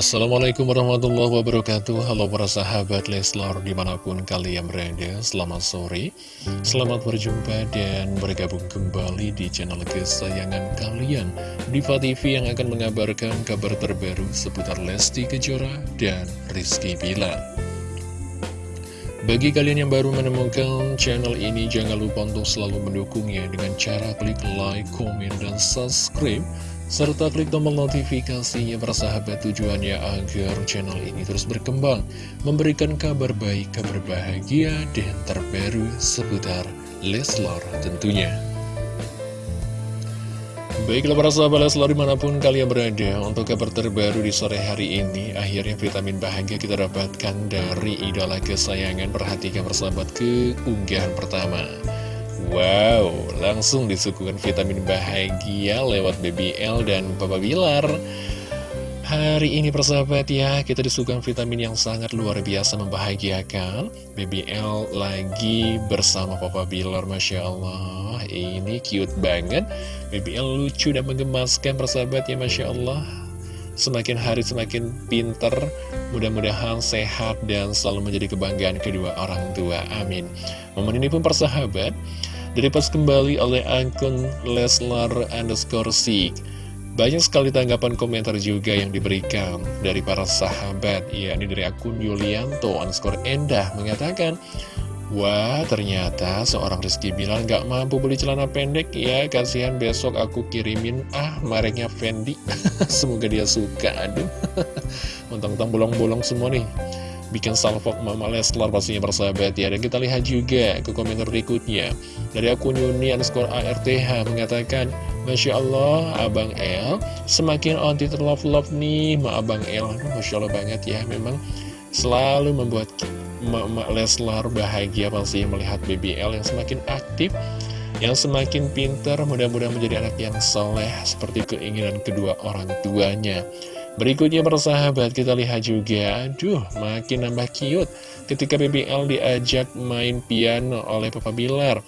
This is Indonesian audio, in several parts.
Assalamualaikum warahmatullahi wabarakatuh. Halo para sahabat Leslar di mana pun kalian berada Selamat sore. Selamat berjumpa dan bergabung kembali di channel kesayangan kalian Diva TV yang akan mengabarkan kabar terbaru seputar Lesti Kejora dan Rizky Bilar. Bagi kalian yang baru menemukan channel ini, jangan lupa untuk selalu mendukungnya dengan cara klik like, komen, dan subscribe serta klik tombol notifikasinya bersahabat tujuannya agar channel ini terus berkembang, memberikan kabar baik, kabar bahagia, dan terbaru seputar Leslar tentunya. Baiklah para sahabat Leslar di mana pun kalian berada Untuk kabar terbaru di sore hari ini Akhirnya vitamin bahagia kita dapatkan dari idola kesayangan Perhatikan persahabat ke unggahan pertama Wow, langsung disuguhkan vitamin bahagia lewat BBL dan Papa Bilar. Hari ini persahabat ya, kita disuguhkan vitamin yang sangat luar biasa membahagiakan. BBL lagi bersama Papa Bilar, Masya Allah. Ini cute banget. BBL lucu dan menggemaskan persahabat ya, Masya Allah Semakin hari semakin pinter Mudah-mudahan sehat dan selalu menjadi kebanggaan kedua orang tua. Amin. Momen ini pun persahabat Direpost kembali oleh akun Leslar underscore Sik. Banyak sekali tanggapan komentar juga yang diberikan dari para sahabat. Ya, ini dari akun Yulianto underscore Endah mengatakan Wah, ternyata seorang Rizky bilang gak mampu beli celana pendek ya. Kasihan besok aku kirimin ah mereknya Fendi. Semoga dia suka, aduh. Mentang-mentang bolong-bolong semua nih. Bikin salvok Mama Leslar pastinya bersahabat ya. Dan kita lihat juga ke komentar berikutnya. Dari akun Yuni underscore ARTH mengatakan Masya Allah Abang El semakin anti terlove-love nih Ma Abang El. Masya Allah banget ya. Memang selalu membuat Mama Leslar bahagia pasti melihat BBL yang semakin aktif yang semakin pintar mudah-mudahan menjadi anak yang soleh seperti keinginan kedua orang tuanya. Berikutnya persahabat kita lihat juga. Aduh makin nambah cute Ketika BBL diajak main piano oleh Papa Bilar.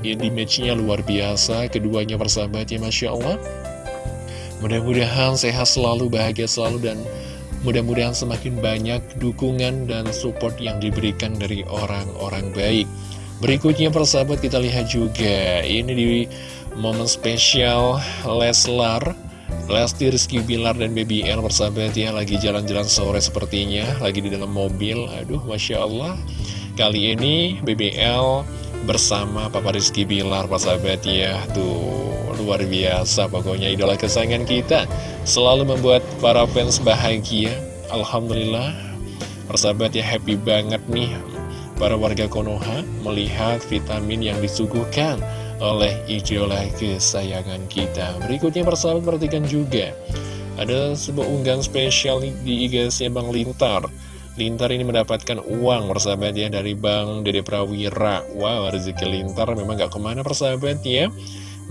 Ini matchnya luar biasa Keduanya persahabat ya Masya Allah. Mudah-mudahan sehat selalu, bahagia selalu Dan mudah-mudahan semakin banyak dukungan dan support yang diberikan dari orang-orang baik. Berikutnya persahabat kita lihat juga. Ini di momen spesial Leslar Lesti Rizky Bilar dan Baby L bersahabat ya. Lagi jalan-jalan sore sepertinya Lagi di dalam mobil. Aduh Masya Allah. Kali ini BBL bersama Papa Rizky Bilar persahabat ya. Tuh luar biasa pokoknya idola kesayangan kita. Selalu membuat para fans bahagia. Alhamdulillah. Persahabat ya happy banget nih. Para warga Konoha melihat vitamin yang disuguhkan oleh idola kesayangan kita. Berikutnya persahabat perhatikan juga. Ada sebuah unggahan spesial di IG-nya Bang Lintar Lintar ini mendapatkan uang persahabat ya dari Bang Dede Prawira. Wow rezeki Lintar memang gak ke mana persahabat ya.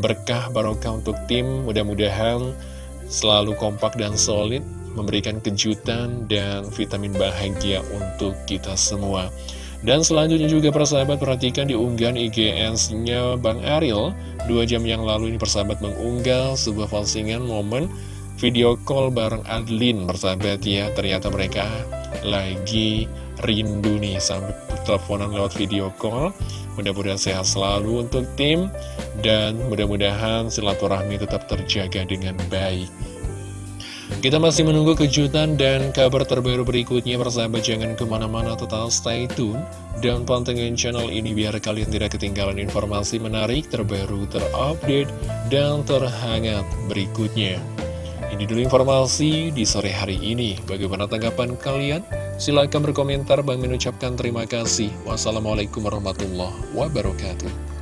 Berkah barokah untuk tim mudah-mudahan selalu kompak dan solid Memberikan kejutan dan vitamin bahagia untuk kita semua. Dan selanjutnya juga persahabat perhatikan di unggahan IGS-nya Bang Ariel. Dua jam yang lalu ini persahabat mengunggah sebuah postingan momen video call bareng Adlin persahabat ya. Ternyata mereka lagi rindu nih sampai teleponan lewat video call. Mudah-mudahan sehat selalu untuk tim Dan mudah-mudahan silaturahmi tetap terjaga dengan baik. Kita masih menunggu kejutan dan kabar terbaru berikutnya Persahabat. Jangan ke mana-mana total stay tune Dan pantengin channel ini biar kalian tidak ketinggalan informasi menarik terbaru terupdate dan terhangat berikutnya Ini dulu informasi di sore hari ini. Bagaimana tanggapan kalian? Silahkan berkomentar. Bang mengucapkan terima kasih. Wassalamualaikum warahmatullahi wabarakatuh